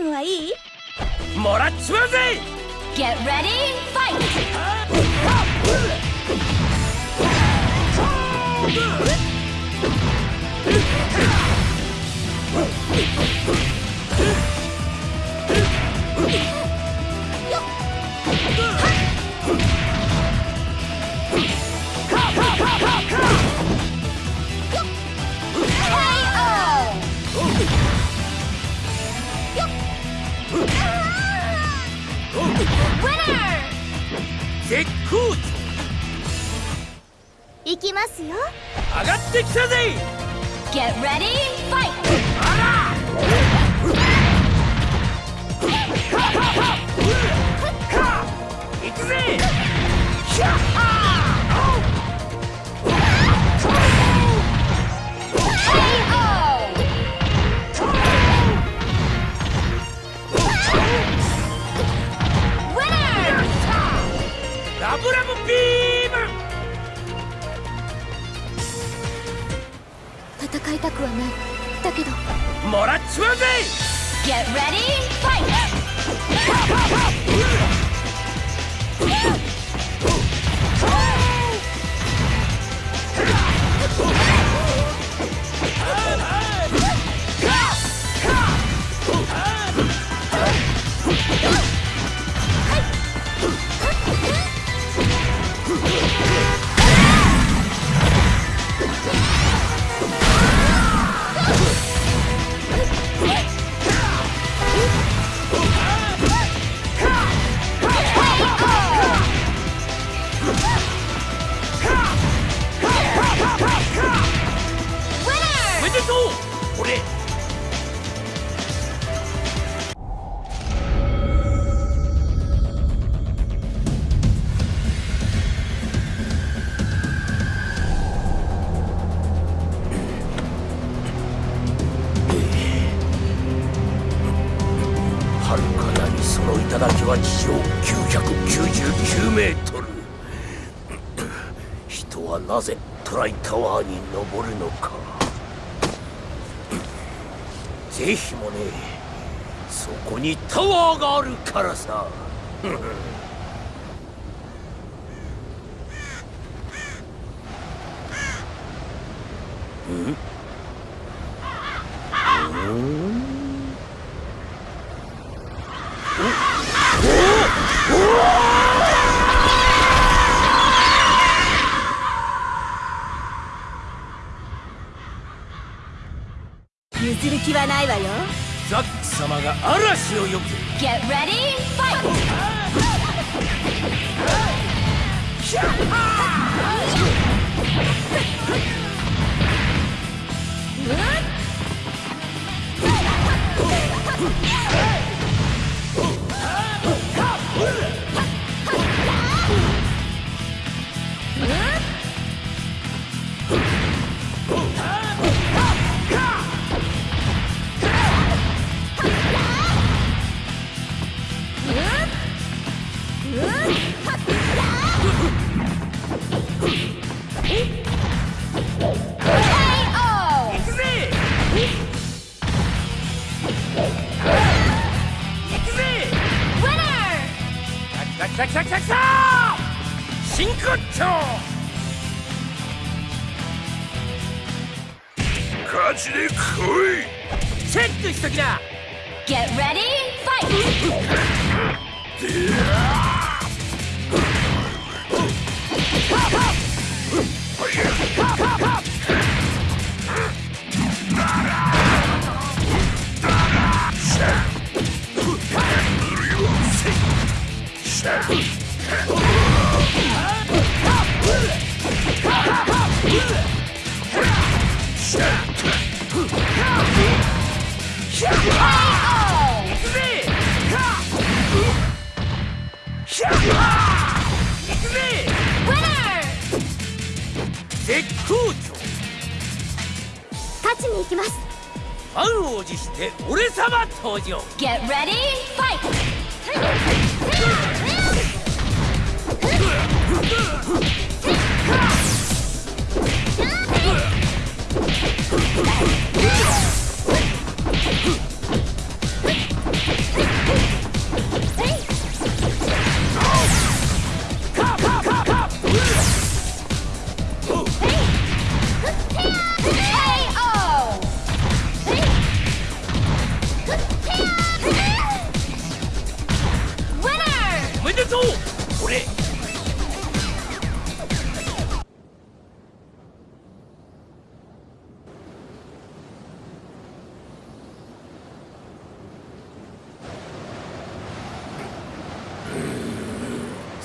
分はいいもらっちまうぜ Get ready, fight! Winner! 絶好調行きますよ。上がってきたぜ！Get ready, fight! 行くぜ Get ready, fight! は地上999メートル。人はなぜトライタワーに登るのか。ぜひもねそこにタワーがあるからさ。譲る気はないわよ。ザック様が嵐を呼ぶぜ Get ready, fight! 行真骨頂勝ちで来い。チェックしときな。Get ready, fight! 行く絶好調勝ちに行きます満を持して俺様登場 Get ready, fight!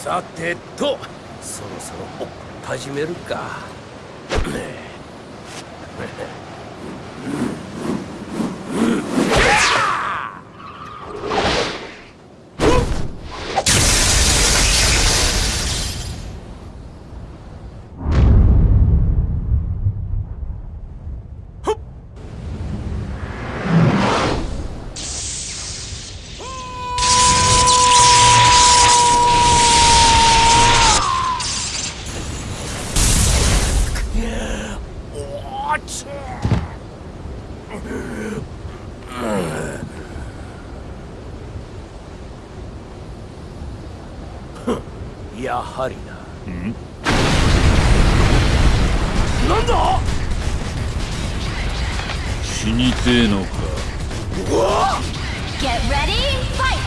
さてとそろそろ始めるか。なんだ死にてえのか Get ready, fight!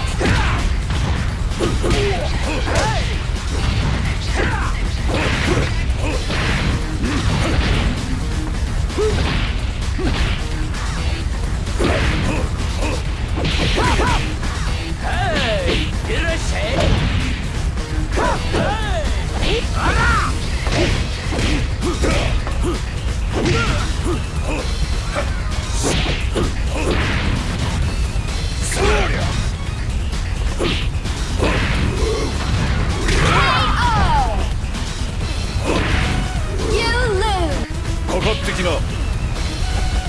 Hey, いらっしゃい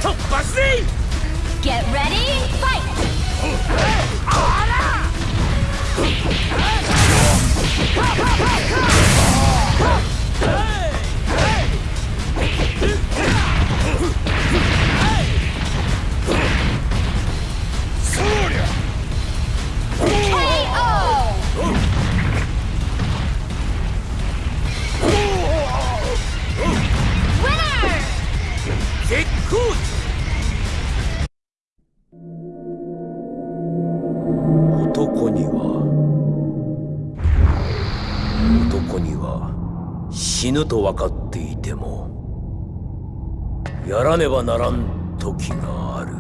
突破せい Get ready, fight! KO! 死ぬと分かっていてもやらねばならん時がある。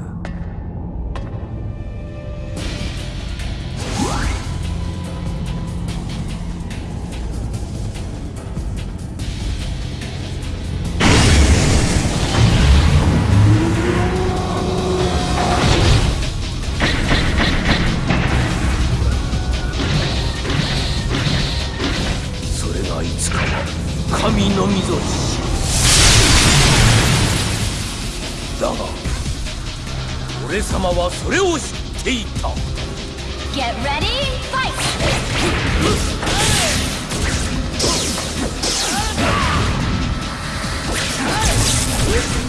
それがいつかは神のみぞ知だが俺様はそれを知っていた Get ready, fight! You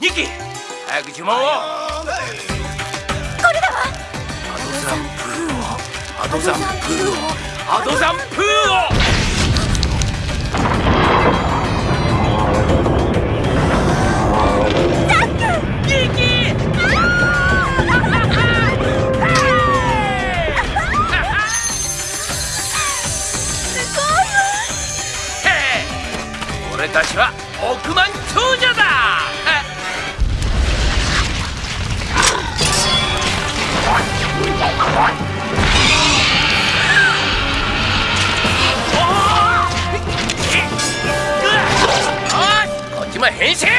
2期早く呪文を、ザンプーを。アドザンプー。をアドザンプー。を俺たちは億万 He's.